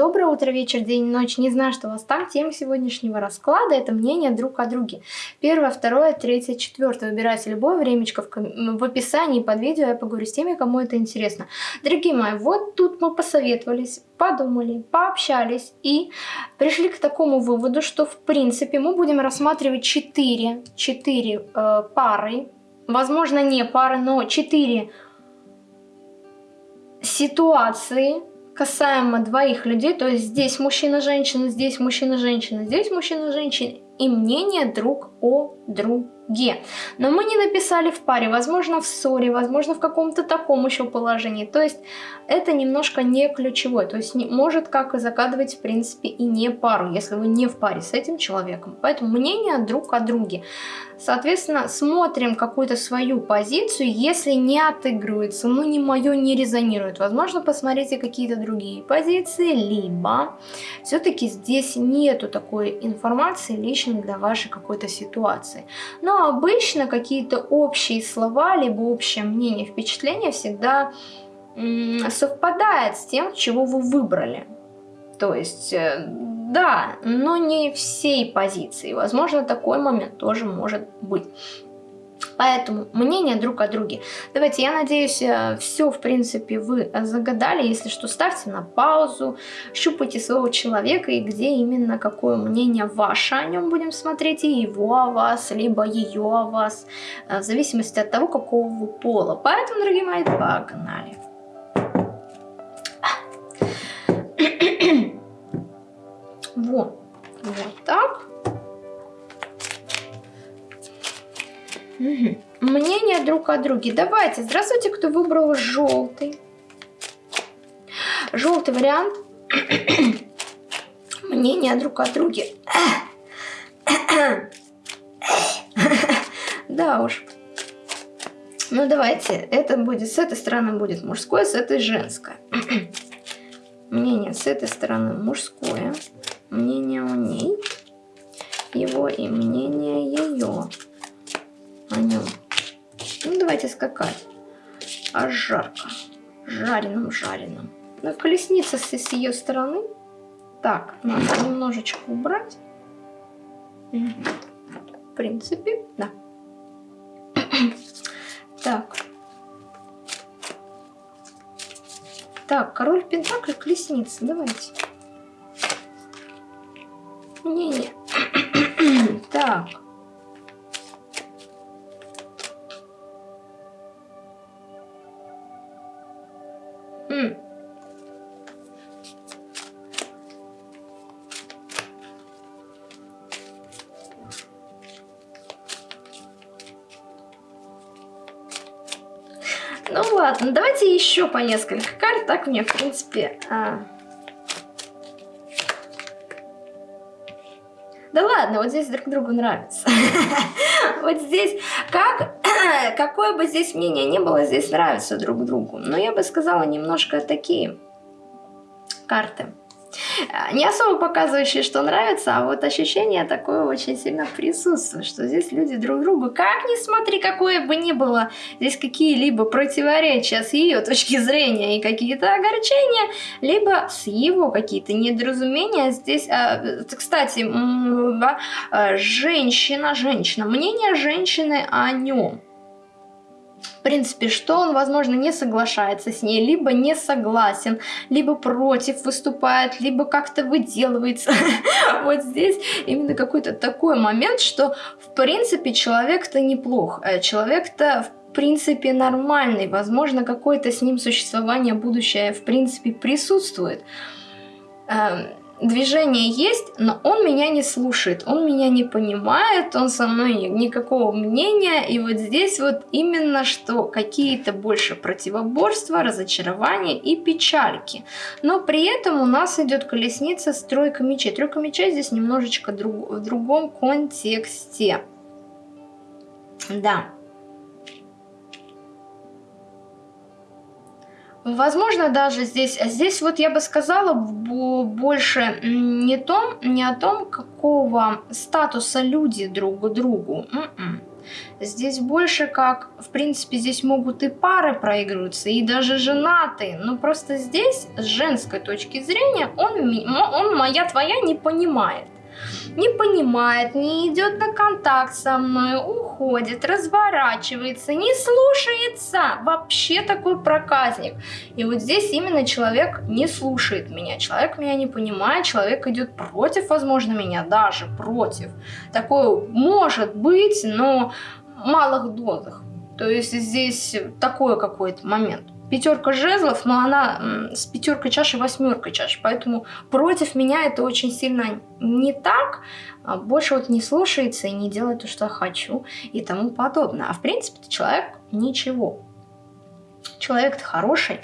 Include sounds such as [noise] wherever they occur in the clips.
Доброе утро, вечер, день, ночь. Не знаю, что у вас там. Тема сегодняшнего расклада – это мнение друг о друге. Первое, второе, третье, четвертое. Выбирайте любое времечко в, в описании под видео. Я поговорю с теми, кому это интересно. Дорогие мои, вот тут мы посоветовались, подумали, пообщались и пришли к такому выводу, что в принципе мы будем рассматривать 4, 4 э, пары. Возможно, не пары, но 4 ситуации, касаемо двоих людей, то есть здесь мужчина-женщина, здесь мужчина-женщина, здесь мужчина-женщина, и мнение друг о друге. Но мы не написали в паре, возможно в ссоре, возможно в каком-то таком еще положении. То есть это немножко не ключевое. То есть не, может как и загадывать в принципе и не пару, если вы не в паре с этим человеком. Поэтому мнение друг о друге. Соответственно, смотрим какую-то свою позицию, если не отыгрывается, ну не мое не резонирует. Возможно, посмотрите какие-то другие позиции, либо все-таки здесь нету такой информации лично для вашей какой-то ситуации. Но обычно какие-то общие слова, либо общее мнение, впечатление всегда совпадает с тем, чего вы выбрали. То есть, э, да, но не всей позиции. Возможно, такой момент тоже может быть. Поэтому мнение друг о друге. Давайте, я надеюсь, э, все, в принципе, вы загадали. Если что, ставьте на паузу, щупайте своего человека и где именно какое мнение ваше о нем будем смотреть, и его о вас, либо ее о вас, э, в зависимости от того, какого вы пола. Поэтому, дорогие мои, погнали. Вот, вот так. Угу. Мнение друг о друге. Давайте, здравствуйте, кто выбрал желтый. Желтый вариант. [coughs] Мнение друг о друге. [coughs] Да уж. Ну давайте, это будет, с этой стороны будет мужское, с этой женское. [coughs] Мнение с этой стороны мужское. Мнение у ней. Его и мнение ее о нем. Ну, давайте скакать. А жарко. Жареным-жареным. Ну, колесница с, с ее стороны. Так, надо немножечко убрать. В принципе, да. [coughs] так. Так, король пентаклей, колесница. Давайте. Еще по несколько карт, так мне в принципе... А... Да ладно, вот здесь друг другу нравится. [laughs] Вот здесь, как, [clears throat] какое бы здесь мнение ни было, здесь нравится друг другу. Но я бы сказала немножко такие карты. Э, не особо показывающие, что нравится, а вот ощущение такое очень сильно присутствует, что здесь люди друг другу, как ни смотри, какое бы ни было здесь какие-либо противоречия с ее точки зрения и какие-то огорчения, либо с его какие-то недоразумения. Здесь, а, кстати, э, женщина, женщина, мнение женщины о нем в принципе, что он, возможно, не соглашается с ней, либо не согласен, либо против выступает, либо как-то выделывается. [laughs] Вот здесь именно какой-то такой момент, что, в принципе, человек-то неплох, э, человек-то, в принципе, нормальный, возможно, какое-то с ним существование будущее, в принципе, присутствует эм, движение есть, но он меня не слушает, он меня не понимает, он со мной никакого мнения. И вот здесь вот именно что какие-то больше противоборства, разочарования и печальки. Но при этом у нас идет колесница с тройкой мечей. Тройка мечей здесь немножечко друг, в другом контексте. Да. Возможно, даже здесь, здесь вот я бы сказала больше не, том, не о том, какого статуса люди друг к другу. М-м. Здесь больше как, в принципе, здесь могут и пары проигрываться, и даже женатые. Но просто здесь, с женской точки зрения, он, он моя твоя не понимает не понимает, не идет на контакт со мной, уходит, разворачивается, не слушается. Вообще такой проказник. И вот здесь именно человек не слушает меня, человек меня не понимает, человек идет против, возможно, меня, даже против. Такое может быть, но в малых дозах. То есть здесь такой какой-то момент пятерка жезлов, но она с пятеркой чаши, восьмеркой чаши. Поэтому против меня это очень сильно не так. А больше вот не слушается и не делает то, что хочу и тому подобное. А в принципе человек ничего человек хороший,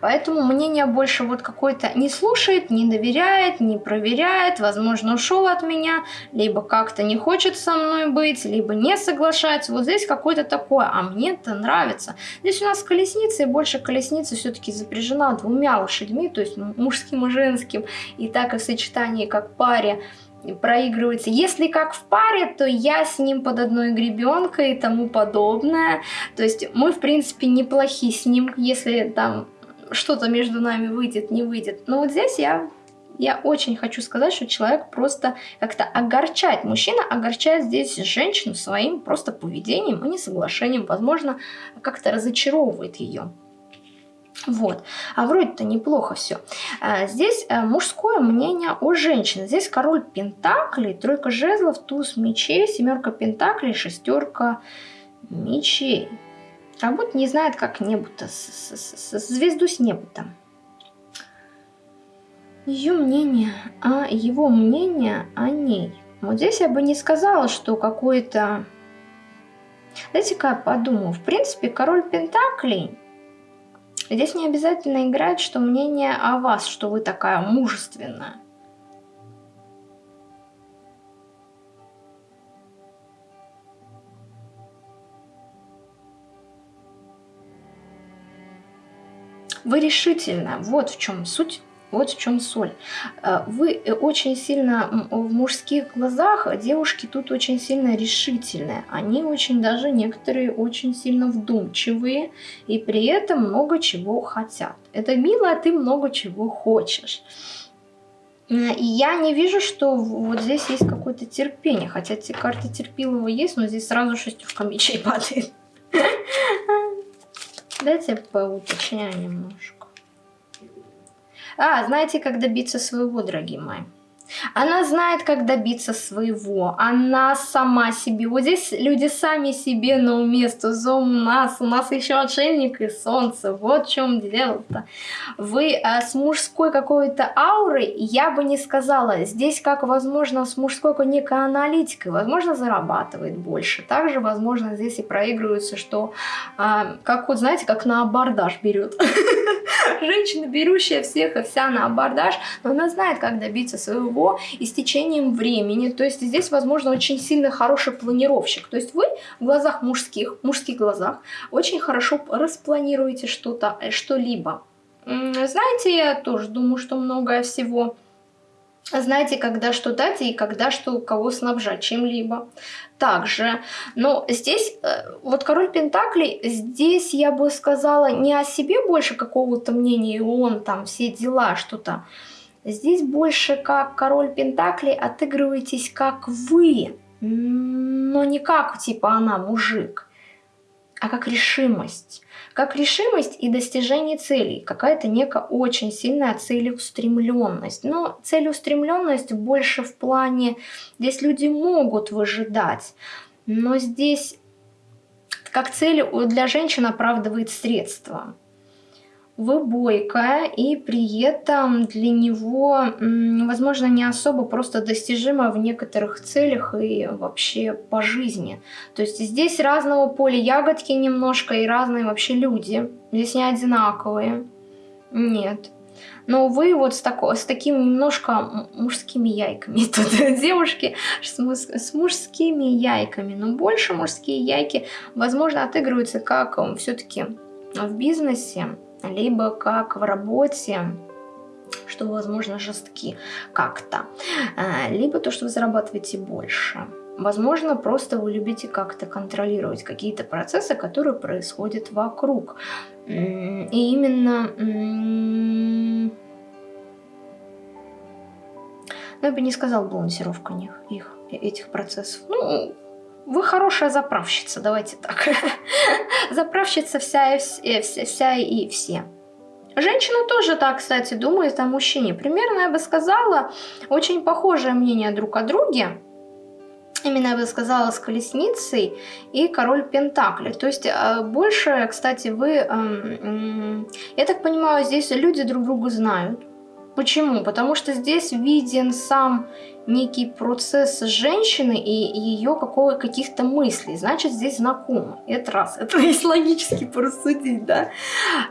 поэтому мнение больше вот какой-то не слушает, не доверяет, не проверяет, возможно, ушел от меня, либо как-то не хочет со мной быть, либо не соглашается. Вот здесь какое-то такое, а мне это нравится. Здесь у нас колесница, и больше колесница все-таки запряжена двумя лошадьми, то есть мужским и женским, и так и в сочетании как паре проигрывается. Если как в паре, то я с ним под одной гребенкой и тому подобное. То есть мы, в принципе, неплохи с ним, если там что-то между нами выйдет, не выйдет. Но вот здесь я, я очень хочу сказать, что человек просто как-то огорчает. Мужчина огорчает здесь женщину своим просто поведением и несоглашением. Возможно, как-то разочаровывает ее. Вот. А вроде-то неплохо все. А, здесь а, мужское мнение о женщине. Здесь король пентаклей, тройка жезлов, туз мечей, семерка пентаклей, шестерка мечей. Как будто не знает, как небо-то, звезду с неба-то. Ее мнение, а его мнение о ней. Вот здесь я бы не сказала, что какой-то... Знаете-ка я подумала, в принципе, король Пентаклей Здесь не обязательно играть, что мнение о вас, что вы такая мужественная. Вы решительно, вот в чем суть вот в чем соль. Э, вы э, очень сильно в мужских глазах, девушки тут очень сильно решительные. Они очень даже некоторые очень сильно вдумчивые и при этом много чего хотят. Это мило, а ты много чего хочешь. И я не вижу, что вот здесь есть какое-то терпение. Хотя эти карты терпилого есть, но здесь сразу шестерка мечей падает. [laughs] Дайте поуточняю немножко. А, знаете, как добиться своего, дорогие мои? Она знает, как добиться своего. Она сама себе. Вот здесь люди сами себе на уме. у нас. У нас еще отшельник и солнце. Вот в чем дело-то. Вы а, с мужской какой-то аурой, я бы не сказала. Здесь как, возможно, с мужской некой аналитикой. Возможно, зарабатывает больше. Также, возможно, здесь и проигрывается, что, а, как вот, знаете, как на абордаж берет. [laughs] Женщина, берущая всех и вся на абордаж, но она знает, как добиться своего его и с течением времени. То есть здесь, возможно, очень сильно хороший планировщик. То есть вы в глазах мужских, мужских глазах очень хорошо распланируете что-то, э, что-либо. Знаете, я тоже думаю, что многое всего знаете, когда что дать и когда что кого снабжать чем-либо. Также, но здесь, э, вот король Пентаклей, здесь я бы сказала не о себе больше какого-то мнения, и он там все дела, что-то. Здесь больше как король Пентаклей отыгрываетесь как вы, но не как типа она мужик, а как решимость. Как решимость и достижение целей. Какая-то некая очень сильная целеустремленность. Но целеустремленность больше в плане, здесь люди могут выжидать, но здесь как цель для женщин оправдывает средства вы бойкая, и при этом для него, возможно, не особо просто достижимо в некоторых целях и вообще по жизни. То есть здесь разного поля ягодки немножко и разные вообще люди. Здесь не одинаковые. Нет. Но вы вот с, тако, с такими немножко мужскими яйками. [laughs] Тут девушки с, с мужскими яйками. Но больше мужские яйки, возможно, отыгрываются как все-таки в бизнесе либо как в работе, что, возможно, жестки как-то, а, либо то, что вы зарабатываете больше. Возможно, просто вы любите как-то контролировать какие-то процессы, которые происходят вокруг. И именно... Ну, я бы не сказал балансировка них, их, этих процессов. Ну, вы хорошая заправщица, давайте так. [laughs] заправщица вся и, вся, вся и все. Женщина тоже так, кстати, думает о мужчине. Примерно, я бы сказала, очень похожее мнение друг о друге. Именно, я бы сказала, с колесницей и король Пентакли. То есть, э, больше, кстати, вы... Эм, я так понимаю, здесь люди друг друга знают. Почему? Потому что здесь виден сам некий процесс женщины и ее каких-то мыслей. Значит, здесь знакомо. Это раз. [laughs] Это есть логически порассудить, да?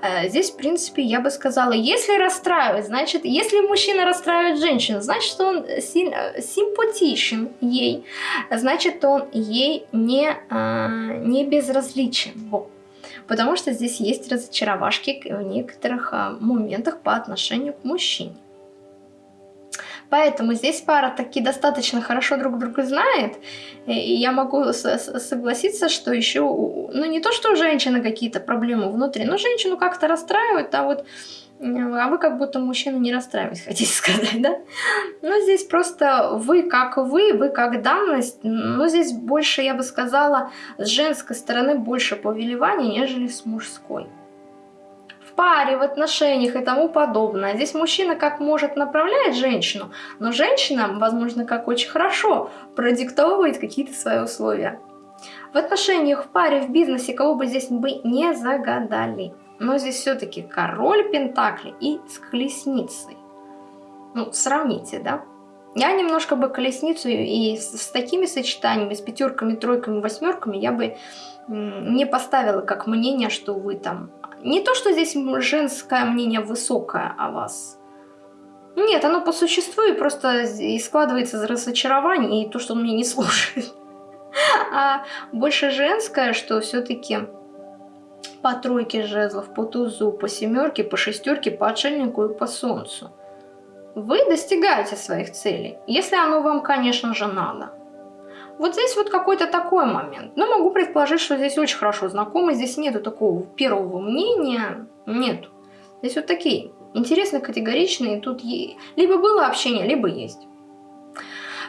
Э, здесь, в принципе, я бы сказала, если расстраивать, значит, если мужчина расстраивает женщину, значит, он симпатичен ей, значит, он ей не, э, не безразличен. Вот потому что здесь есть разочаровашки в некоторых а, моментах по отношению к мужчине. Поэтому здесь пара таки достаточно хорошо друг друга знает, и я могу согласиться, что еще, ну не то, что у женщины какие-то проблемы внутри, но женщину как-то расстраивает, а вот а вы как будто мужчину не расстраивать, [laughs] хотите сказать, да? Но здесь просто вы как вы, вы как данность, но здесь больше, я бы сказала, с женской стороны больше повелевания, нежели с мужской. В паре, в отношениях и тому подобное. Здесь мужчина как может направляет женщину, но женщина, возможно, как очень хорошо продиктовывает какие-то свои условия. В отношениях, в паре, в бизнесе, кого бы здесь бы не загадали. Но здесь все-таки король Пентакли и с колесницей. Ну, сравните, да? Я немножко бы колесницу и с, с такими сочетаниями, с пятерками, тройками, восьмерками, я бы не поставила как мнение, что вы там... Не то, что здесь женское мнение высокое о вас. Нет, оно по существу и просто и складывается из разочарования и то, что он меня не [laughs] слушает. А больше женское, что все-таки по тройке жезлов, по тузу, по семерке, по шестерке, по отшельнику и по солнцу. Вы достигаете своих целей, если оно вам, конечно же, надо. Вот здесь вот какой-то такой момент. Но могу предположить, что здесь очень хорошо знакомы, здесь нету такого первого мнения, нету. Здесь вот такие интересные, категоричные, тут либо было общение, либо есть.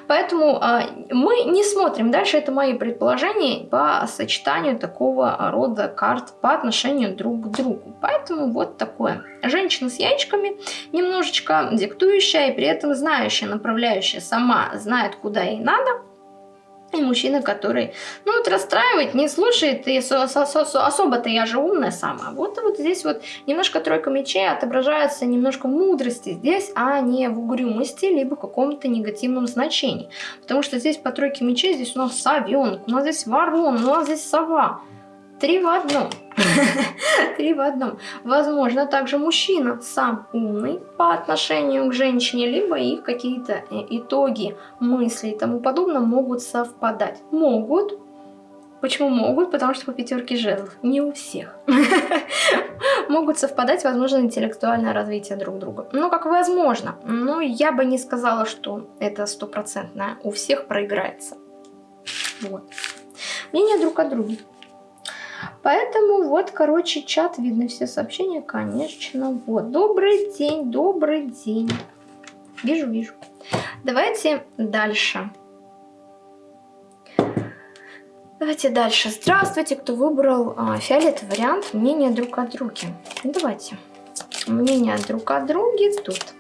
Поэтому а, мы не смотрим дальше, это мои предположения по сочетанию такого рода карт по отношению друг к другу. Поэтому вот такое. Женщина с яичками, немножечко диктующая и при этом знающая, направляющая, сама знает, куда ей надо – и мужчина, который, ну вот расстраивает, не слушает, и особо-то я же умная сама. Вот, вот здесь вот немножко тройка мечей отображается немножко мудрости здесь, а не в угрюмости, либо каком-то негативном значении. Потому что здесь по тройке мечей, здесь у нас совенок, у нас здесь ворон, у нас здесь сова. Три в одном. [laughs] Три в одном. Возможно, также мужчина сам умный по отношению к женщине, либо их какие-то э, итоги, мысли и тому подобное могут совпадать. Могут. Почему могут? Потому что по пятерке жезлов. Не у всех. [laughs] Могут совпадать, возможно, интеллектуальное развитие друг друга. Ну, как возможно. Но я бы не сказала, что это стопроцентное. У всех проиграется. Вот. Мнение друг о друге. Поэтому вот, короче, чат, видно все сообщения, конечно. Вот, добрый день, добрый день. Вижу, вижу. Давайте дальше. Давайте дальше. Здравствуйте, кто выбрал а, фиолетовый вариант мнения друг о друге. Давайте. Мнение друг о друге тут.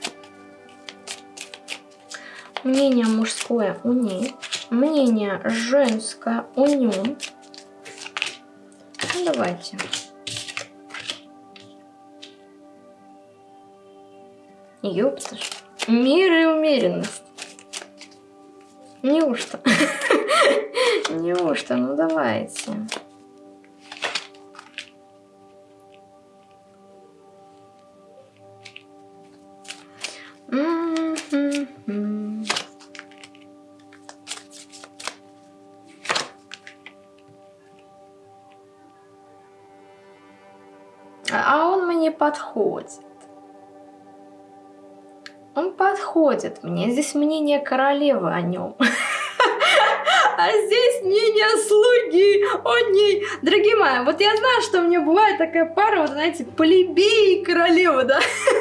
Мнение мужское у ней. Мнение женское у нем. Ну, давайте. Ёпта ж. Мир и умеренность. Неужто? [laughs] Неужто? Ну давайте. Подходит. Он подходит мне. Здесь мнение королевы о нем. [laughs] А здесь мнение слуги о ней. Дорогие мои, вот я знаю, что мне бывает такая пара, вот знаете, плебей и королева, да?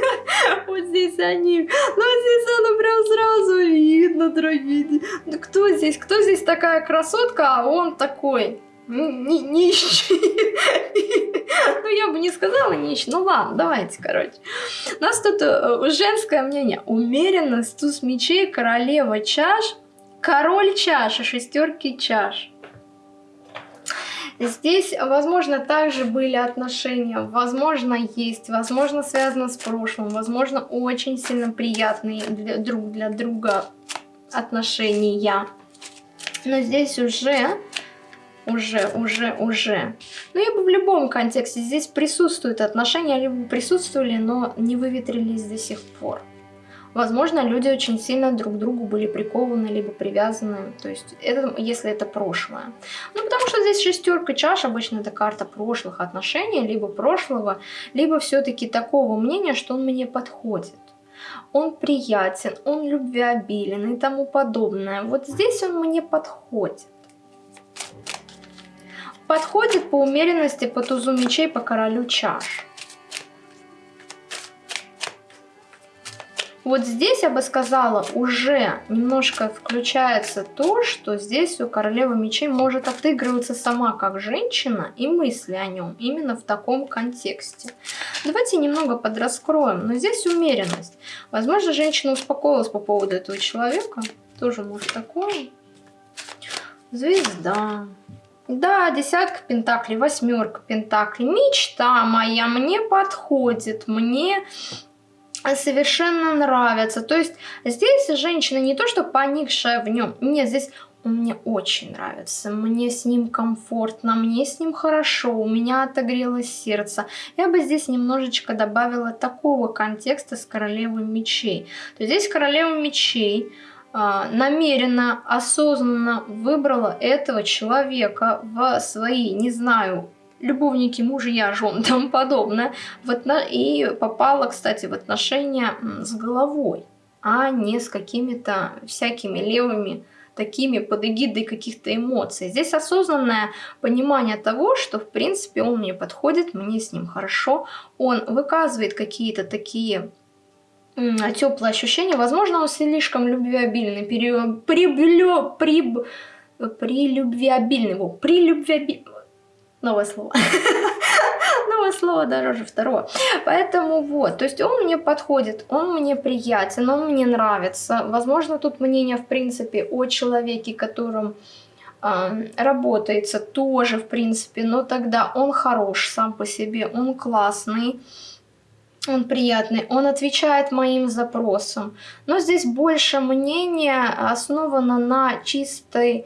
[laughs] Вот здесь они. Ну, здесь она прям сразу видно, дорогие. Кто здесь? Кто здесь такая красотка, а он такой нищий. Ну, я бы не сказала нищий. Ну, ладно, давайте, короче. У нас тут э, женское мнение. Умеренность, туз мечей, королева чаш, король чаш и шестерки чаш. Здесь, возможно, также были отношения, возможно, есть, возможно, связано с прошлым, возможно, очень сильно приятные для, друг для друга отношения. Но здесь уже уже, уже, уже. Я бы в любом контексте здесь присутствуют отношения, либо присутствовали, но не выветрились до сих пор. Возможно, люди очень сильно друг к другу были прикованы, либо привязаны. То есть, это, если это прошлое. Ну, потому что здесь шестерка чаш, обычно это карта прошлых отношений, либо прошлого, либо все-таки такого мнения, что он мне подходит. Он приятен, он любвеобилен и тому подобное. Вот здесь он мне подходит подходит по умеренности по тузу мечей по королю чаш. Вот здесь, я бы сказала, уже немножко включается то, что здесь у королевы мечей может отыгрываться сама как женщина и мысли о нем именно в таком контексте. Давайте немного подраскроем, но здесь умеренность. Возможно, женщина успокоилась по поводу этого человека. Тоже может такое. Звезда. Да, десятка пентаклей, восьмерка пентаклей. Мечта моя мне подходит, мне совершенно нравится. То есть здесь женщина не то, что поникшая в нем. Нет, здесь он мне очень нравится, мне с ним комфортно, мне с ним хорошо, у меня отогрелось сердце. Я бы здесь немножечко добавила такого контекста с королевой мечей. То есть здесь королева мечей намеренно, осознанно выбрала этого человека в свои, не знаю, любовники, мужья, жен [laughs] тому подобное, и попала, кстати, в отношения с головой, а не с какими-то всякими левыми такими под эгидой каких-то эмоций. Здесь осознанное понимание того, что в принципе он мне подходит, мне с ним хорошо, он выказывает какие-то такие теплое ощущение. Возможно, он слишком любвеобильный, пере... приблё... при... прилюбвеобильный. Во, прилюбвеобильный. Новое слово. [laughs] Новое слово дороже второго. Поэтому вот, то есть он мне подходит, он мне приятен, он мне нравится. Возможно, тут мнение, в принципе, о человеке, которым э, работается тоже, в принципе, но тогда он хорош сам по себе, он классный он приятный, он отвечает моим запросам. Но здесь больше мнения основано на чистой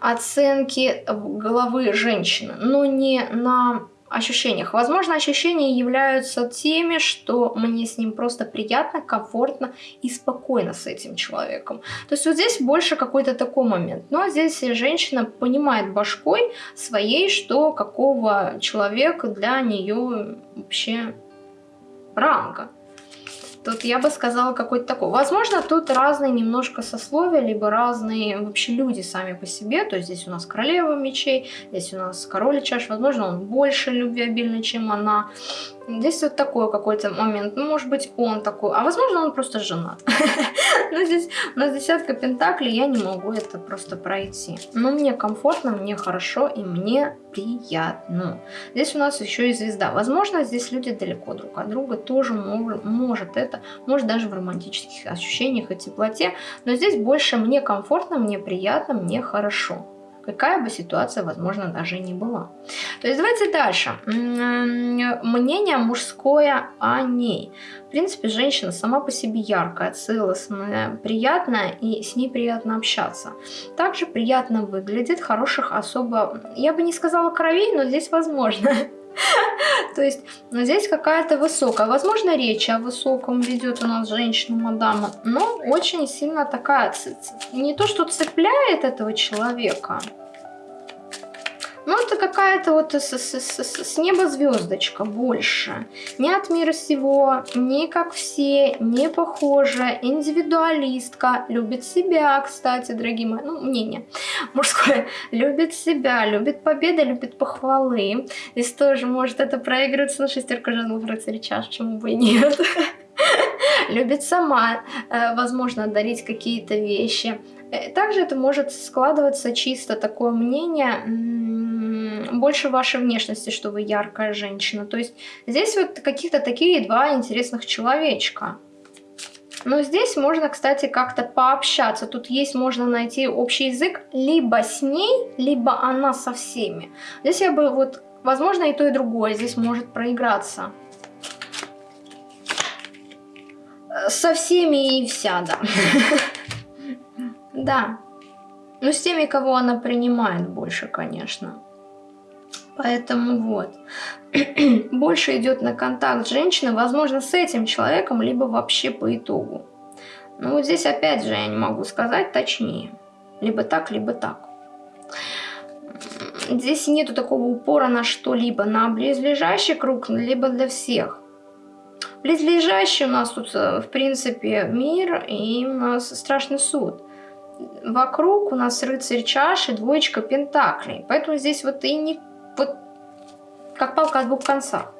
оценке головы женщины, но не на ощущениях. Возможно, ощущения являются теми, что мне с ним просто приятно, комфортно и спокойно с этим человеком. То есть вот здесь больше какой-то такой момент. Но здесь женщина понимает башкой своей, что какого человека для нее вообще ранга. Тут я бы сказала какой-то такой. Возможно, тут разные немножко сословия, либо разные вообще люди сами по себе. То есть здесь у нас королева мечей, здесь у нас король чаш. Возможно, он больше любвеобильный, чем она. Здесь вот такой какой-то момент. Ну, может быть, он такой. А возможно, он просто женат. [laughs] Но здесь у нас десятка пентаклей, я не могу это просто пройти. Но мне комфортно, мне хорошо и мне приятно. Здесь у нас еще и звезда. Возможно, здесь люди далеко друг от друга. Тоже может это, может даже в романтических ощущениях и теплоте. Но здесь больше мне комфортно, мне приятно, мне хорошо какая бы ситуация, возможно, даже не была. То есть давайте дальше. Мнение мужское о ней. В принципе, женщина сама по себе яркая, целостная, приятная, и с ней приятно общаться. Также приятно выглядит, хороших особо, я бы не сказала кровей, но здесь возможно. [laughs] [laughs] То есть здесь какая-то высокая. Возможно, речь о высоком ведет у нас женщина-мадама, но очень сильно такая, не то что цепляет этого человека, Ну, это какая-то вот с, с, с, с неба звездочка больше. Не от мира всего, не как все, не похожа, индивидуалистка, любит себя, кстати, дорогие мои, ну, мнение мужское, любит себя, любит победы, любит похвалы. Здесь тоже может это проигрываться на шестерку жезлов рыцарь чаш, почему бы и нет. [laughs] Любит сама, э, возможно, дарить какие-то вещи. Э, также это может складываться чисто такое мнение больше вашей внешности, что вы яркая женщина. То есть здесь вот каких-то такие два интересных человечка. Но здесь можно, кстати, как-то пообщаться. Тут есть, можно найти общий язык либо с ней, либо она со всеми. Здесь я бы вот, возможно, и то, и другое здесь может проиграться. Со всеми и вся, да. [laughs] Да. Ну, с теми, кого она принимает больше, конечно. Поэтому вот. [clears throat] Больше идет на контакт женщины, возможно, с этим человеком, либо вообще по итогу. Ну вот здесь опять же я не могу сказать точнее. Либо так, либо так. Здесь нету такого упора на что-либо, на близлежащий круг, либо для всех. Близлежащий у нас тут, э, в принципе, мир и у нас страшный суд. Вокруг у нас рыцарь чаши, двоечка пентаклей. Поэтому здесь вот и не вот как палка о двух концах.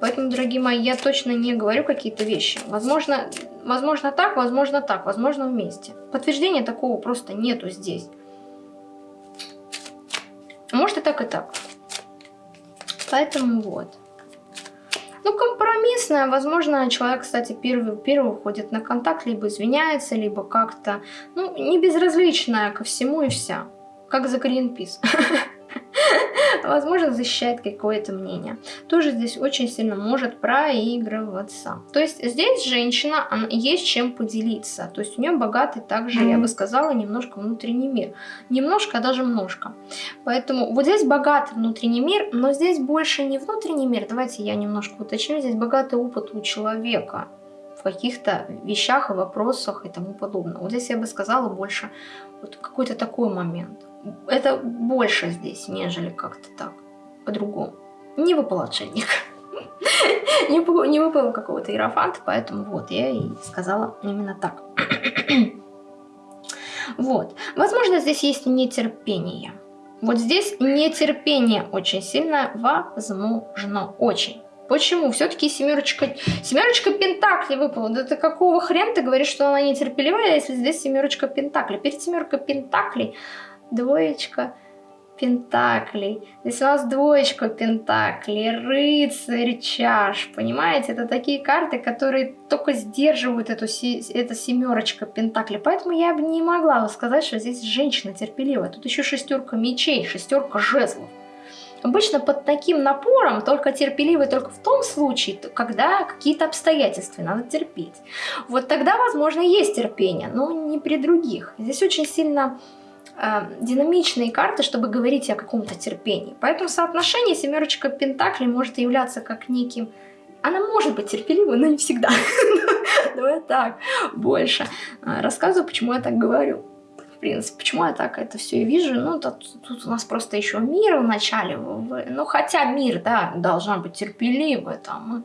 Поэтому, дорогие мои, я точно не говорю какие-то вещи. Возможно, возможно так, возможно так, возможно вместе. Подтверждения такого просто нету здесь. Может и так, и так. Поэтому вот. Ну, компромиссная. Возможно, человек, кстати, первый, первый уходит на контакт, либо извиняется, либо как-то, ну, не безразличная ко всему и вся. Как за Greenpeace. [laughs] возможно, защищает какое-то мнение. Тоже здесь очень сильно может проигрываться. То есть здесь женщина, она, есть чем поделиться. То есть у нее богатый также, я бы сказала, немножко внутренний мир. Немножко, а даже немножко. Поэтому вот здесь богатый внутренний мир, но здесь больше не внутренний мир. Давайте я немножко уточню. Здесь богатый опыт у человека в каких-то вещах и вопросах и тому подобное. Вот здесь я бы сказала больше вот какой-то такой момент это больше здесь, нежели как-то так, по-другому. Не выпал отшельник. [laughs] не, не выпал какого-то иерофанта, поэтому вот я и сказала именно так. [clears throat] вот. Возможно, здесь есть нетерпение. Вот здесь нетерпение очень сильно возможно. Очень. Почему? Все-таки семерочка, семерочка пентаклей выпала. Да ты какого хрена ты говоришь, что она нетерпеливая, если здесь семерочка пентаклей? Перед семеркой пентаклей двоечка пентаклей. Здесь у нас двоечка пентаклей, рыцарь чаш, понимаете? Это такие карты, которые только сдерживают эту, эту семерочка пентаклей. Поэтому я бы не могла сказать, что здесь женщина терпеливая. Тут еще шестерка мечей, шестерка жезлов. Обычно под таким напором только терпеливый только в том случае, когда какие-то обстоятельства надо терпеть. Вот тогда, возможно, есть терпение, но не при других. Здесь очень сильно э, динамичные карты, чтобы говорить о каком-то терпении. Поэтому соотношение семерочка пентаклей может являться как неким... Она может быть терпеливой, но не всегда. [laughs] Давай так, больше. А, рассказываю, почему я так говорю. В принципе, почему я так это все и вижу. Ну, тут, тут у нас просто еще мир в начале. Ну, хотя мир, да, должна быть терпеливой. Там, вот.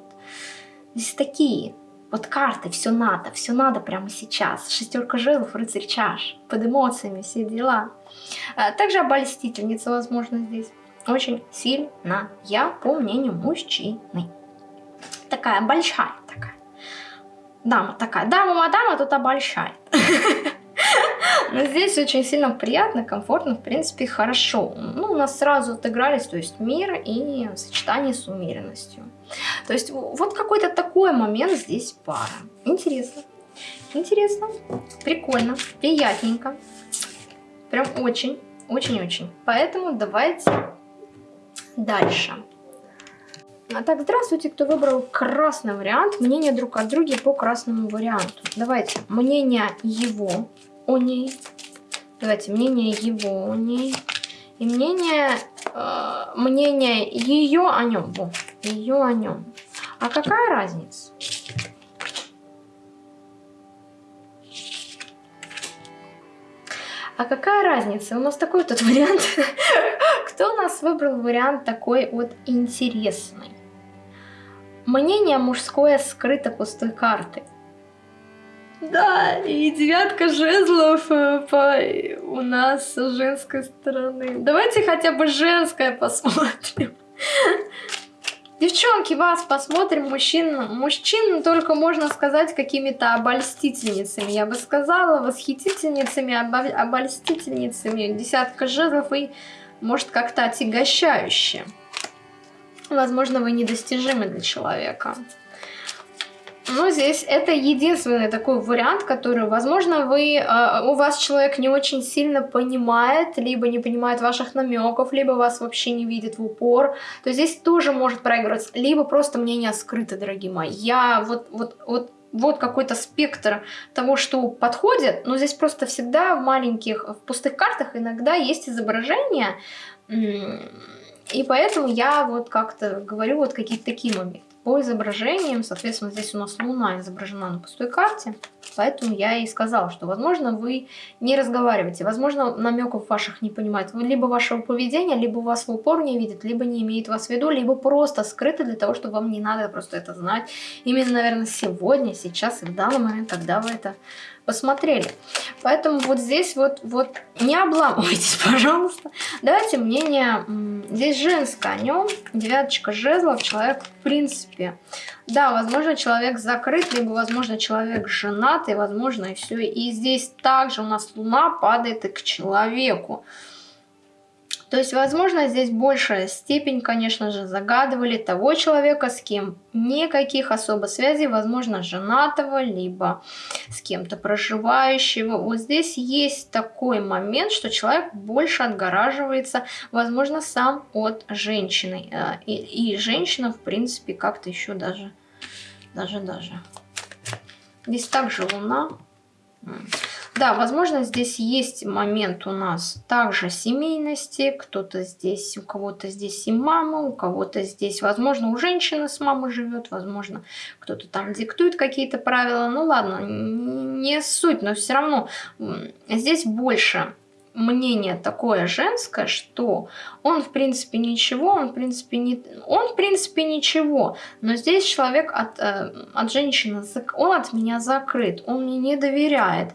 Здесь такие вот карты, все надо, все надо прямо сейчас. Шестерка жезлов, рыцарь чаш, под эмоциями, все дела. А, также обольстительница, возможно, здесь. Очень сильно, я по мнению мужчины. Такая большая такая. Дама такая. Дама-мадама тут обольщает. [laughs] Но здесь очень сильно приятно, комфортно, в принципе, хорошо. Ну, у нас сразу отыгрались, то есть мир и сочетание с умеренностью. То есть вот какой-то такой момент здесь пара. Интересно. Интересно, прикольно, приятненько. Прям очень, очень-очень. Поэтому давайте дальше. А так, здравствуйте, кто выбрал красный вариант. Мнение друг от друга по красному варианту. Давайте, мнение его о ней. Давайте, мнение его о ней. И мнение, э, мнение ее о нем. Во, ее о нем. А какая разница? А какая разница? У нас такой тут [laughs] вариант. Кто у нас выбрал вариант такой вот интересный? Мнение мужское скрыто пустой картой. Да, и девятка жезлов э, по... у нас с женской стороны. Давайте хотя бы женское посмотрим. [laughs] Девчонки, вас посмотрим, мужчин. Мужчин только можно сказать какими-то обольстительницами. Я бы сказала, восхитительницами, обольстительницами. Десятка жезлов и, может, как-то отягощающе. Возможно, вы недостижимы для человека. Но здесь это единственный такой вариант, который, возможно, вы, э, у вас человек не очень сильно понимает, либо не понимает ваших намеков, либо вас вообще не видит в упор. То здесь тоже может проигрываться, либо просто мнение скрыто, дорогие мои. Я вот, вот, вот вот какой-то спектр того, что подходит, но здесь просто всегда в маленьких, в пустых картах иногда есть изображения, и поэтому я вот как-то говорю вот какие-то такие моменты по изображениям. Соответственно, здесь у нас Луна изображена на пустой карте. Поэтому я и сказала, что, возможно, вы не разговариваете. Возможно, намеков ваших не понимают. Либо вашего поведения, либо вас в упор не видят, либо не имеет вас в виду, либо просто скрыто для того, чтобы вам не надо просто это знать. Именно, наверное, сегодня, сейчас и в данный момент, когда вы это посмотрели. Поэтому вот здесь вот, вот не обламывайтесь, [laughs] пожалуйста. Давайте мнение, здесь женское о нем, девяточка жезлов, человек в принципе. Да, возможно, человек закрыт, либо, возможно, человек женат, и, возможно, и все. И здесь также у нас луна падает и к человеку. То есть, возможно, здесь большая степень, конечно же, загадывали того человека, с кем никаких особо связей, возможно, женатого, либо с кем-то проживающего. Вот здесь есть такой момент, что человек больше отгораживается, возможно, сам от женщины. Э, и, и женщина, в принципе, как-то еще даже, даже, даже. Здесь также луна. Да, возможно, здесь есть момент у нас также семейности. Кто-то здесь, у кого-то здесь и мама, у кого-то здесь, возможно, у женщины с мамой живет, возможно, кто-то там диктует какие-то правила. Ну ладно, не суть, но все равно здесь больше мнение такое женское, что он в принципе ничего, он в принципе не, он в принципе ничего, но здесь человек от, э, от женщины, он от меня закрыт, он мне не доверяет.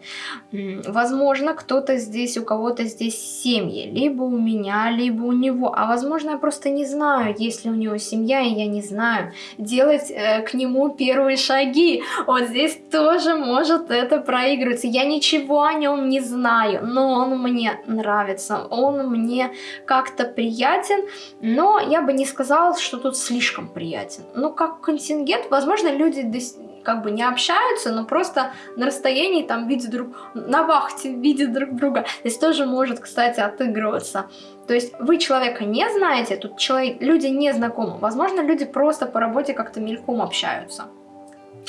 Возможно, кто-то здесь, у кого-то здесь семьи, либо у меня, либо у него, а возможно, я просто не знаю, есть ли у него семья, и я не знаю, делать э, к нему первые шаги. Вот здесь тоже может это проигрываться. Я ничего о нем не знаю, но он мне нравится, он мне как-то приятен, но я бы не сказала, что тут слишком приятен. Ну, как контингент, возможно, люди как бы не общаются, но просто на расстоянии там видят друг, на вахте видят друг друга. Здесь тоже может, кстати, отыгрываться. То есть вы человека не знаете, тут человек, люди не знакомы. Возможно, люди просто по работе как-то мельком общаются.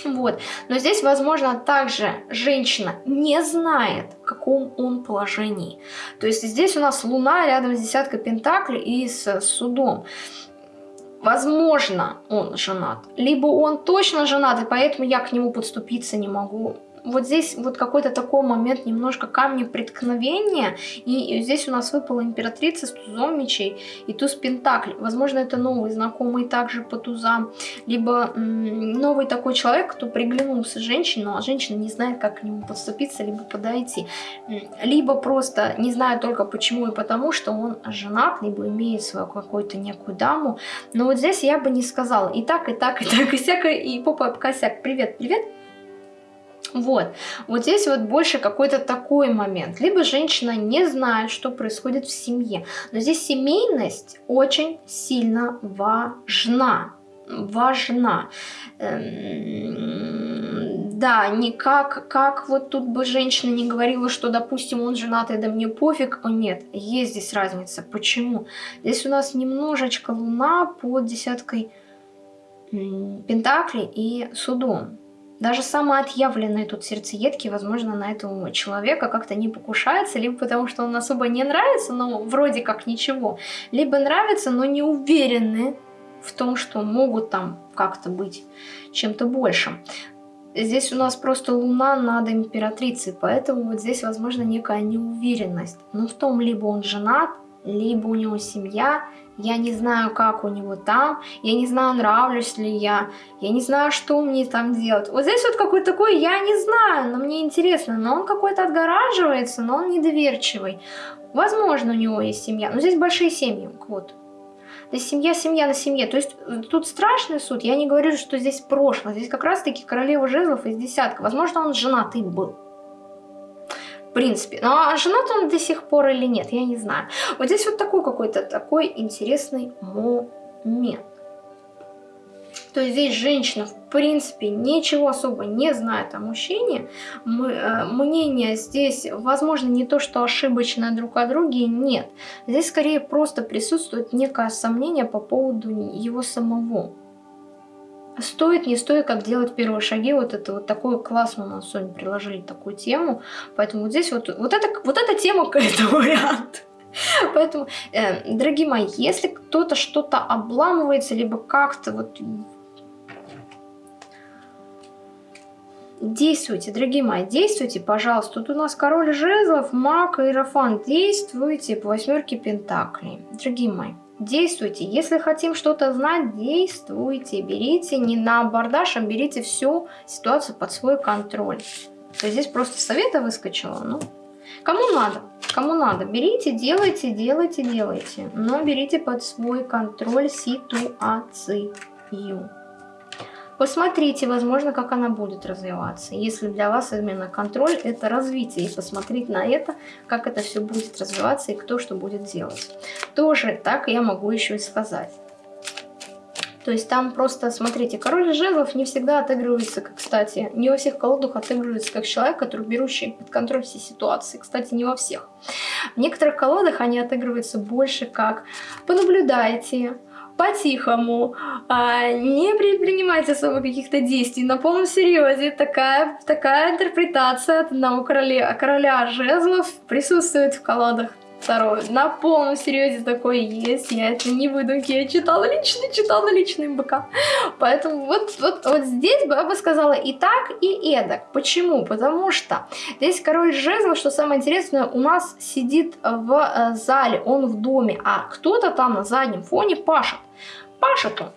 Вот. Но здесь, возможно, также женщина не знает, в каком он положении. То есть здесь у нас Луна рядом с десяткой Пентаклей и с судом. Возможно, он женат, либо он точно женат, и поэтому я к нему подступиться не могу вот здесь вот какой-то такой момент, немножко камни преткновения, и здесь у нас выпала императрица с тузом мечей и туз пентаклей. Возможно, это новый знакомый также по тузам, либо новый такой человек, кто приглянулся женщине, а женщина не знает, как к нему подступиться, либо подойти. Либо просто не знает только почему и потому, что он женат, либо имеет свою какую-то некую даму. Но вот здесь я бы не сказала и так, и так, и так, и всякое, и попа косяк. Привет, привет. Вот, вот здесь вот больше какой-то такой момент. Либо женщина не знает, что происходит в семье. Но здесь семейность очень сильно важна. Важна. Эм, да, не как, как вот тут бы женщина не говорила, что, допустим, он женатый, да мне пофиг. О, нет, есть здесь разница. Почему? Здесь у нас немножечко луна под десяткой пентаклей и судом. Даже самые отъявленные тут сердцеедки, возможно, на этого человека как-то не покушаются, либо потому что он особо не нравится, но вроде как ничего, либо нравится, но не уверены в том, что могут там как-то быть чем-то большим. здесь у нас просто луна над императрицей, поэтому вот здесь, возможно, некая неуверенность. Но в том, либо он женат, либо у него семья, я не знаю, как у него там, я не знаю, нравлюсь ли я, я не знаю, что мне там делать. Вот здесь вот какой-то такой, я не знаю, но мне интересно, но он какой-то отгораживается, но он недоверчивый. Возможно, у него есть семья, но здесь большие семьи, вот. Здесь семья, семья на семье. То есть э, тут страшный суд. Я не говорю, что здесь прошлое. Здесь как раз-таки королева жезлов из десятка. Возможно, он женатый был принципе. Но ну, а женат он до сих пор или нет, я не знаю. Вот здесь вот такой какой-то такой интересный момент. То есть здесь женщина, в принципе, ничего особо не знает о мужчине. Мы, э, мнение здесь, возможно, не то, что ошибочное друг о друге, нет. Здесь скорее просто присутствует некое сомнение по поводу его самого стоит, не стоит, как делать первые шаги, вот это вот такой класс мы на сегодня приложили такую тему, поэтому вот здесь вот, вот, это, вот эта тема, это вариант. [laughs] Поэтому, э, дорогие мои, если кто-то что-то обламывается, либо как-то вот Действуйте, дорогие мои, действуйте, пожалуйста. Тут у нас король жезлов, маг, иерофант. Действуйте по восьмерке пентаклей. Дорогие мои, Действуйте. Если хотим что-то знать, действуйте. Берите не на абордаж, а берите всю ситуацию под свой контроль. Здесь просто совета выскочила. Ну, кому надо, кому надо. Берите, делайте, делайте, делайте. Но берите под свой контроль ситуацию. Посмотрите, возможно, как она будет развиваться. Если для вас именно контроль – это развитие, и посмотреть на это, как это все будет развиваться и кто что будет делать. Тоже так я могу еще и сказать. То есть там просто, смотрите, король жезлов не всегда отыгрывается, как, кстати, не во всех колодах отыгрывается как человек, который берущий под контроль все ситуации. Кстати, не во всех. В некоторых колодах они отыгрываются больше как «понаблюдайте», по-тихому, а, не предпринимать особо каких-то действий, на полном серьезе. Такая, такая интерпретация одного короля, короля жезлов присутствует в колодах Второе. На полном серьезе такое есть. Я это не выдумки. Я читала лично, читала лично МБК. Поэтому вот, вот, вот здесь бы я бы сказала и так, и эдак. Почему? Потому что здесь король жезла, что самое интересное, у нас сидит в э, зале, он в доме, а кто-то там на заднем фоне пашет. Пашет он.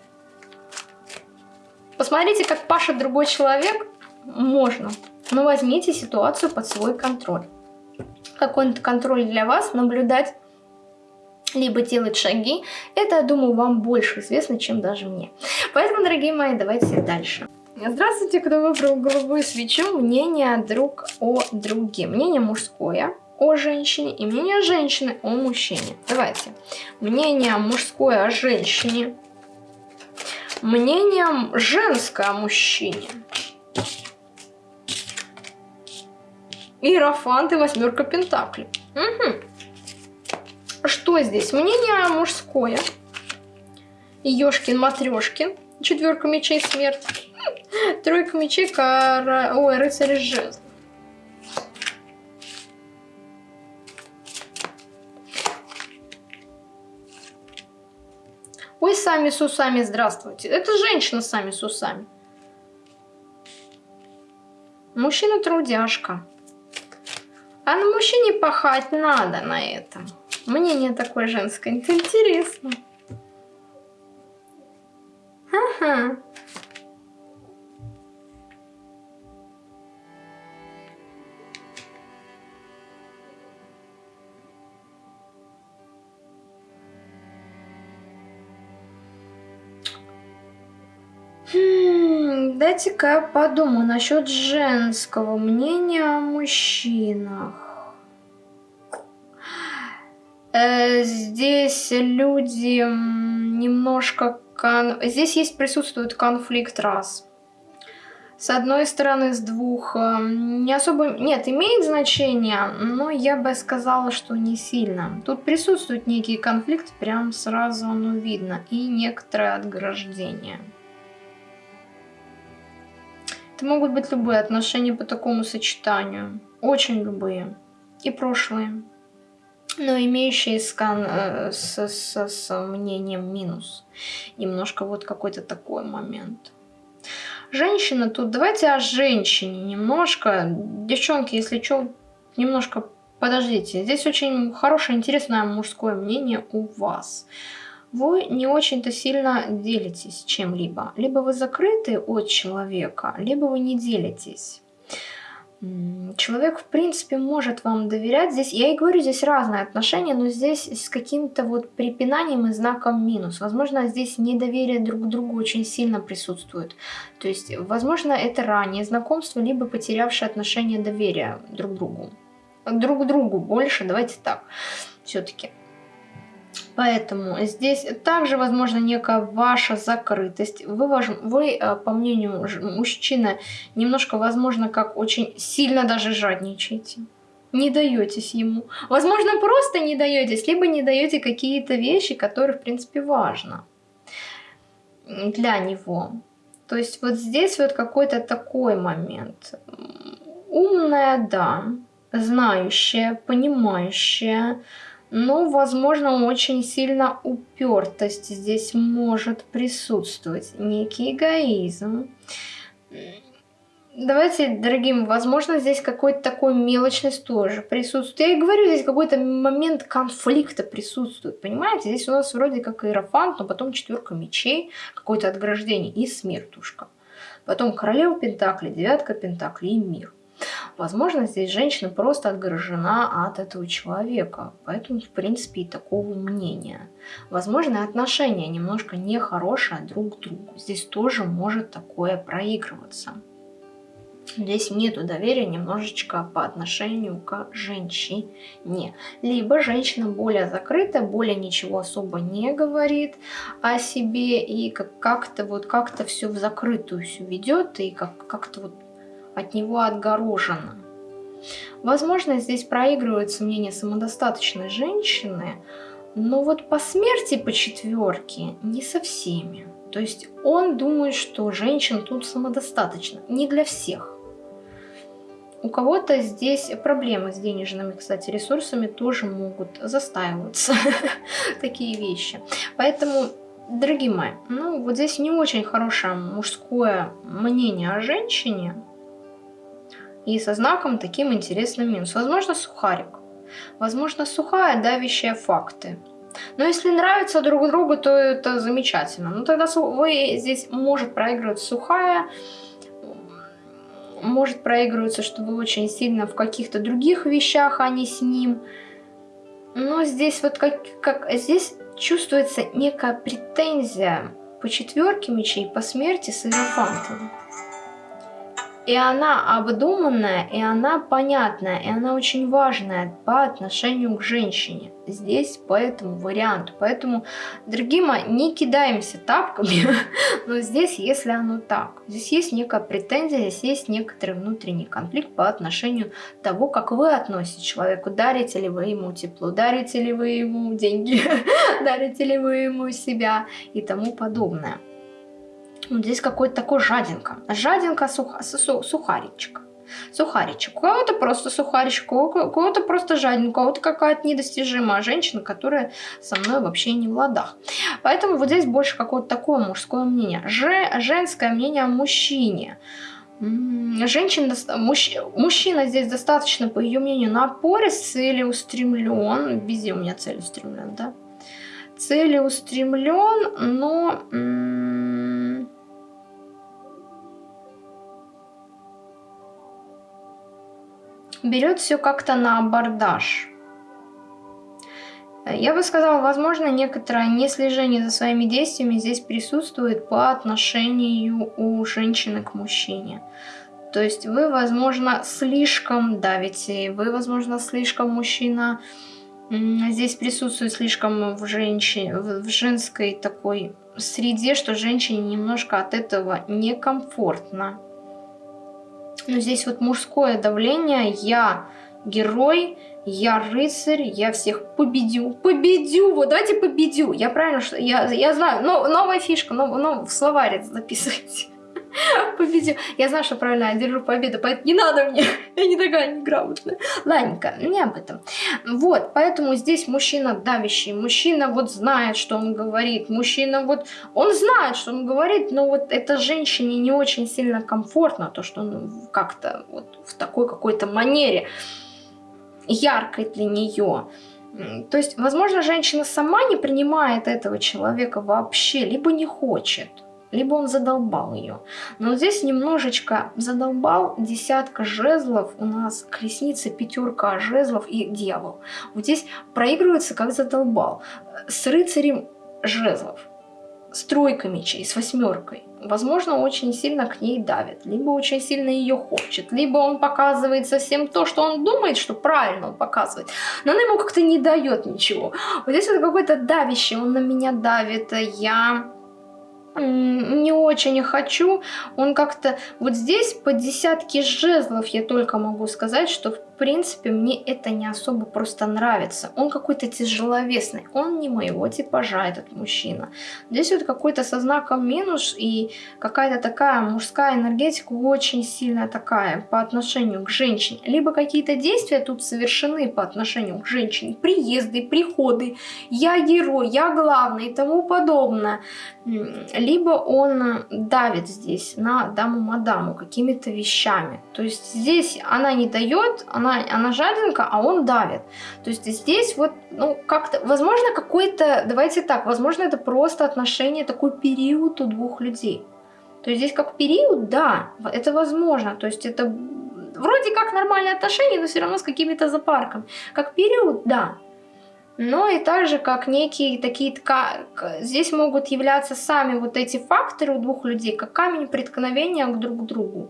Посмотрите, как пашет другой человек. Можно. Но возьмите ситуацию под свой контроль какой-то контроль для вас, наблюдать, либо делать шаги. Это, я думаю, вам больше известно, чем даже мне. Поэтому, дорогие мои, давайте дальше. Здравствуйте, кто выбрал голубую свечу. Мнение друг о друге. Мнение мужское о женщине и мнение женщины о мужчине. Давайте. Мнение мужское о женщине. Мнение женское о мужчине. Иерофант и восьмерка пентаклей. Угу. Что здесь? Мнение мужское. Ёшкин, Четверка мечей смерть. Тройка мечей, кара... Ой, рыцарь жезл. Ой, сами с усами, здравствуйте. Это женщина сами с усами. Мужчина трудяжка. А на мужчине пахать надо на этом. Мнение такое женское. Это интересно. Ага. Дайте-ка я подумаю насчет женского мнения о мужчинах. Э, здесь люди немножко... Кон... Здесь есть присутствует конфликт раз. С одной стороны, с двух э, не особо... Нет, имеет значение, но я бы сказала, что не сильно. Тут присутствует некий конфликт, прям сразу оно видно. И некоторое отграждение. Это могут быть любые отношения по такому сочетанию. Очень любые. И прошлые. Но имеющие скан э, с, с, минус. Немножко вот какой-то такой момент. Женщина тут, давайте о женщине немножко. Девчонки, если что, немножко подождите. Здесь очень хорошее, интересное мужское мнение у вас. Вы не очень-то сильно делитесь чем-либо. Либо вы закрыты от человека, либо вы не делитесь. Человек, в принципе, может вам доверять. Здесь, я и говорю, здесь разные отношения, но здесь с каким-то вот припинанием и знаком минус. Возможно, здесь недоверие друг к другу очень сильно присутствует. То есть, возможно, это раннее знакомство, либо потерявшее отношение доверия друг к другу. Друг к другу больше, давайте так, все-таки. Поэтому здесь также, возможно, некая ваша закрытость. Вы, вы э, по мнению мужчины, немножко, возможно, как очень сильно даже жадничаете. Не даетесь ему. Возможно, просто не даетесь, либо не даете какие-то вещи, которые, в принципе, важно для него. То есть вот здесь вот какой-то такой момент. Умная, да, знающая, понимающая, но, возможно, очень сильно упертость здесь может присутствовать, некий эгоизм. Давайте, дорогим, возможно, здесь какой-то такой мелочность тоже присутствует. Я и говорю, здесь какой-то момент конфликта присутствует, понимаете? Здесь у нас вроде как иерофант, но потом четверка мечей, какое-то отграждение и смертушка. Потом королева Пентакли, девятка Пентакли и мир. Возможно, здесь женщина просто отгорожена от этого человека, поэтому, в принципе, и такого мнения. Возможно, отношения немножко нехорошие друг к другу. Здесь тоже может такое проигрываться. Здесь нету доверия немножечко по отношению к женщине. Либо женщина более закрытая, более ничего особо не говорит о себе и как-то вот как-то все в закрытую все ведет и как-то как вот от него отгорожена. Возможно, здесь проигрывается мнение самодостаточной женщины, но вот по смерти по четверке не со всеми. То есть он думает, что женщин тут самодостаточно. Не для всех. У кого-то здесь проблемы с денежными, кстати, ресурсами тоже могут застаиваться [laughs] такие вещи. Поэтому, дорогие мои, ну вот здесь не очень хорошее мужское мнение о женщине, и со знаком таким интересным минус. Возможно, сухарик. Возможно, сухая, давящая факты. Но если нравится друг другу, то это замечательно. Ну тогда вы здесь может проигрывать сухая, может проигрываться, что вы очень сильно в каких-то других вещах, а не с ним. Но здесь вот как, как здесь чувствуется некая претензия по четверке мечей, по смерти с иерофантом. И она обдуманная, и она понятная, и она очень важная по отношению к женщине. Здесь по этому варианту. Поэтому, дорогие мои, не кидаемся тапками, [laughs] но здесь, если оно так, здесь есть некая претензия, здесь есть некоторый внутренний конфликт по отношению того, как вы относитесь к человеку. Дарите ли вы ему тепло, дарите ли вы ему деньги, [laughs] дарите ли вы ему себя и тому подобное. Вот здесь какой-то такой жадинка. Жадинка суха, су, сухаричек. Сухаричек. У кого-то просто сухаричек, у кого-то просто жадинка, у кого-то какая-то недостижимая женщина, которая со мной вообще не в ладах. Поэтому вот здесь больше какое-то такое мужское мнение. Же, женское мнение о мужчине. Женщина, мужч, мужчина здесь достаточно, по ее мнению, напорист, целеустремлен. Везде у меня целеустремлен, да? Целеустремлен, но берет все как-то на абордаж. Я бы сказала, возможно, некоторое неслежение за своими действиями здесь присутствует по отношению у женщины к мужчине. То есть вы, возможно, слишком давите, вы, возможно, слишком мужчина здесь присутствует слишком в, женщине, в женской такой среде, что женщине немножко от этого некомфортно. Но здесь вот мужское давление, я герой, я рыцарь, я всех победю, победю, вот давайте победю, я правильно, что я, я знаю, но, новая фишка, нов, нов, в словарь записывайте. [laughs] победил. Я знаю, что правильно, я держу победу, поэтому не надо мне. [laughs] Я не такая неграмотная. Ладненько, не об этом. Вот, поэтому здесь мужчина давящий. Мужчина вот знает, что он говорит. Мужчина вот, он знает, что он говорит, но вот это женщине не очень сильно комфортно, то, что он как-то вот в такой какой-то манере яркой для нее. То есть, возможно, женщина сама не принимает этого человека вообще, либо не хочет либо он задолбал ее. Но здесь немножечко задолбал десятка жезлов, у нас колесница, пятерка жезлов и дьявол. Вот здесь проигрывается как задолбал. С рыцарем жезлов, с тройкой мечей, с восьмеркой. Возможно, очень сильно к ней давит, либо очень сильно ее хочет, либо он показывает совсем то, что он думает, что правильно он показывает, но она ему как-то не дает ничего. Вот здесь вот какой-то давящий, он на меня давит, я не очень хочу. Он как-то... Вот здесь по десятке жезлов я только могу сказать, что в принципе, мне это не особо просто нравится. Он какой-то тяжеловесный, он не моего типажа, этот мужчина. Здесь вот какой-то со знаком минус и какая-то такая мужская энергетика очень сильная такая по отношению к женщине. Либо какие-то действия тут совершены по отношению к женщине, приезды, приходы, я герой, я главный и тому подобное. Либо он давит здесь на даму-мадаму какими-то вещами. То есть здесь она не дает, она она, она жадинка, а он давит. То есть здесь вот, ну, как-то, возможно, какой-то, давайте так, возможно, это просто отношение, такой период у двух людей. То есть здесь как период, да, это возможно. То есть это вроде как нормальные отношения, но все равно с какими-то запарками. Как период, да. Но и также как некие такие, здесь могут являться сами вот эти факторы у двух людей, как камень преткновения друг к другу.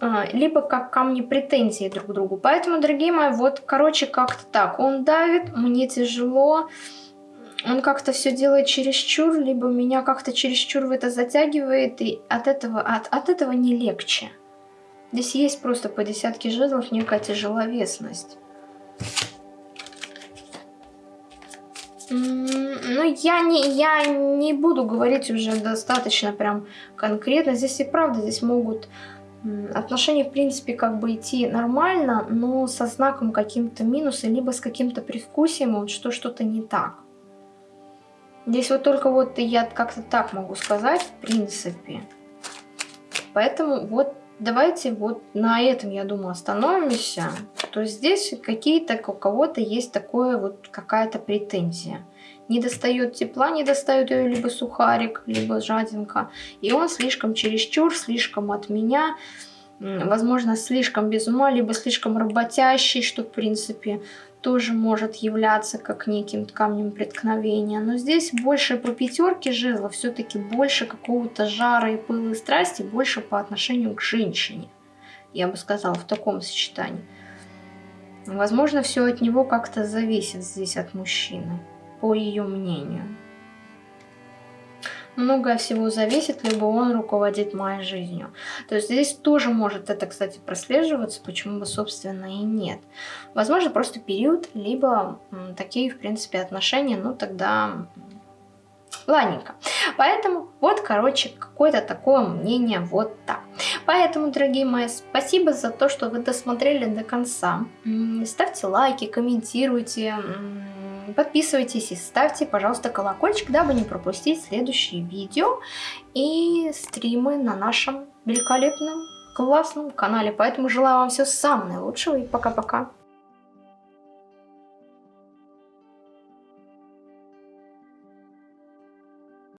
А, либо как камни претензии друг к другу. Поэтому, дорогие мои, вот, короче, как-то так. Он давит, мне тяжело, он как-то все делает чересчур, либо меня как-то чересчур в это затягивает, и от этого, от, от этого не легче. Здесь есть просто по десятке жезлов некая тяжеловесность. Ну, я не, я не буду говорить уже достаточно прям конкретно. Здесь и правда, здесь могут Отношения, в принципе, как бы идти нормально, но со знаком каким-то минуса, либо с каким-то привкусием, вот что что-то не так. Здесь вот только вот я как-то так могу сказать, в принципе. Поэтому вот давайте вот на этом, я думаю, остановимся. То здесь какие-то, у кого-то есть такое вот какая-то претензия не достает тепла, не достает ее либо сухарик, либо жадинка. И он слишком чересчур, слишком от меня, возможно, слишком без ума, либо слишком работящий, что, в принципе, тоже может являться как неким камнем преткновения. Но здесь больше по пятерке жезла, все-таки больше какого-то жара и пыла и страсти, больше по отношению к женщине. Я бы сказала, в таком сочетании. Возможно, все от него как-то зависит здесь от мужчины по ее мнению. Многое всего зависит, либо он руководит моей жизнью. То есть здесь тоже может это, кстати, прослеживаться, почему бы, собственно, и нет. Возможно, просто период, либо такие, в принципе, отношения, ну тогда Ладненько. Поэтому вот, короче, какое-то такое мнение вот так. Поэтому, дорогие мои, спасибо за то, что вы досмотрели до конца. Ставьте лайки, комментируйте, Подписывайтесь и ставьте, пожалуйста, колокольчик, дабы не пропустить следующие видео и стримы на нашем великолепном, классном канале. Поэтому желаю вам всего самого наилучшего и пока-пока.